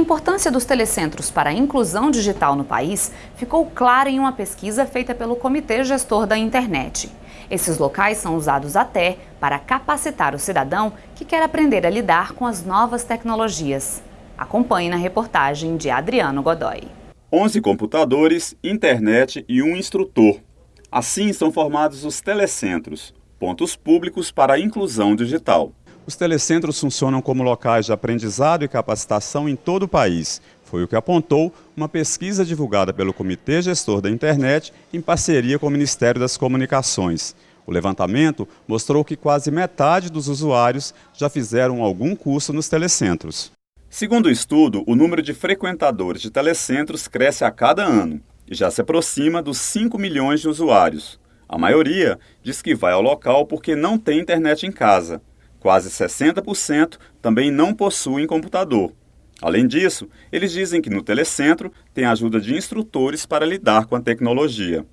importância dos telecentros para a inclusão digital no país ficou clara em uma pesquisa feita pelo Comitê Gestor da Internet. Esses locais são usados até para capacitar o cidadão que quer aprender a lidar com as novas tecnologias. Acompanhe na reportagem de Adriano Godoy. 11 computadores, internet e um instrutor. Assim são formados os telecentros, pontos públicos para a inclusão digital. Os telecentros funcionam como locais de aprendizado e capacitação em todo o país. Foi o que apontou uma pesquisa divulgada pelo Comitê Gestor da Internet em parceria com o Ministério das Comunicações. O levantamento mostrou que quase metade dos usuários já fizeram algum curso nos telecentros. Segundo o estudo, o número de frequentadores de telecentros cresce a cada ano e já se aproxima dos 5 milhões de usuários. A maioria diz que vai ao local porque não tem internet em casa Quase 60% também não possuem computador. Além disso, eles dizem que no telecentro tem ajuda de instrutores para lidar com a tecnologia.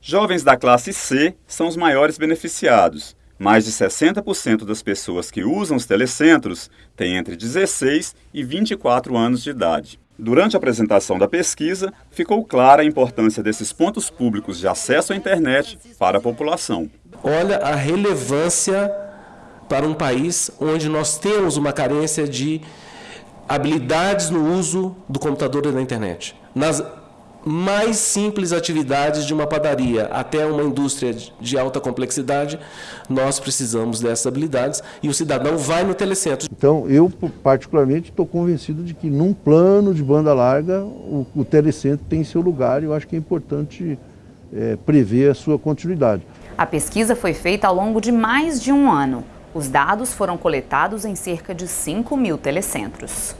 Jovens da classe C são os maiores beneficiados. Mais de 60% das pessoas que usam os telecentros têm entre 16 e 24 anos de idade. Durante a apresentação da pesquisa, ficou clara a importância desses pontos públicos de acesso à internet para a população. Olha a relevância para um país onde nós temos uma carência de habilidades no uso do computador e da internet. Nas mais simples atividades de uma padaria até uma indústria de alta complexidade, nós precisamos dessas habilidades e o cidadão vai no telecentro. Então, eu particularmente estou convencido de que num plano de banda larga, o, o telecentro tem seu lugar e eu acho que é importante é, prever a sua continuidade. A pesquisa foi feita ao longo de mais de um ano. Os dados foram coletados em cerca de 5 mil telecentros.